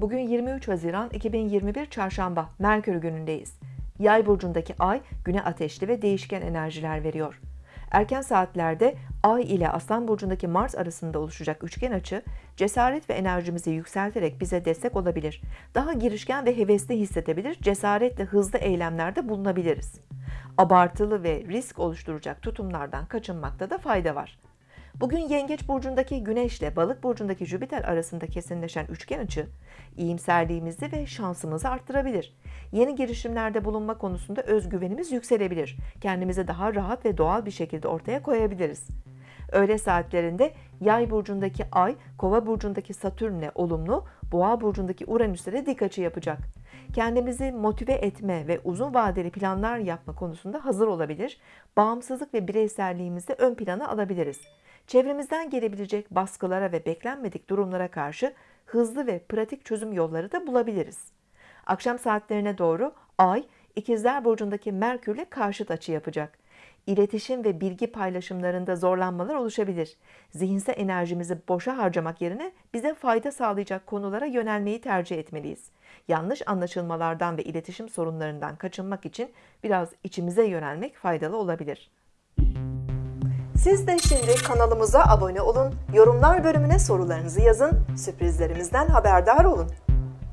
Bugün 23 Haziran 2021 Çarşamba Merkür günündeyiz. Yay burcundaki ay güne ateşli ve değişken enerjiler veriyor. Erken saatlerde Ay ile Aslan burcundaki Mars arasında oluşacak üçgen açı cesaret ve enerjimizi yükselterek bize destek olabilir. Daha girişken ve hevesli hissedebilir, cesaretle hızlı eylemlerde bulunabiliriz. Abartılı ve risk oluşturacak tutumlardan kaçınmakta da fayda var. Bugün Yengeç burcundaki Güneş ile Balık burcundaki Jüpiter arasında kesinleşen üçgen açı iyimserliğimizi ve şansımızı arttırabilir. Yeni girişimlerde bulunma konusunda özgüvenimiz yükselebilir. Kendimizi daha rahat ve doğal bir şekilde ortaya koyabiliriz. Öğle saatlerinde Yay burcundaki Ay, Kova burcundaki Satürn'le olumlu, Boğa burcundaki Uranüs'e de dik açı yapacak. Kendimizi motive etme ve uzun vadeli planlar yapma konusunda hazır olabilir. Bağımsızlık ve bireyselliğimizi ön plana alabiliriz. Çevremizden gelebilecek baskılara ve beklenmedik durumlara karşı hızlı ve pratik çözüm yolları da bulabiliriz. Akşam saatlerine doğru Ay, İkizler Burcu'ndaki Merkür'le karşıt açı yapacak. İletişim ve bilgi paylaşımlarında zorlanmalar oluşabilir. Zihinsel enerjimizi boşa harcamak yerine bize fayda sağlayacak konulara yönelmeyi tercih etmeliyiz. Yanlış anlaşılmalardan ve iletişim sorunlarından kaçınmak için biraz içimize yönelmek faydalı olabilir. Siz de şimdi kanalımıza abone olun, yorumlar bölümüne sorularınızı yazın, sürprizlerimizden haberdar olun.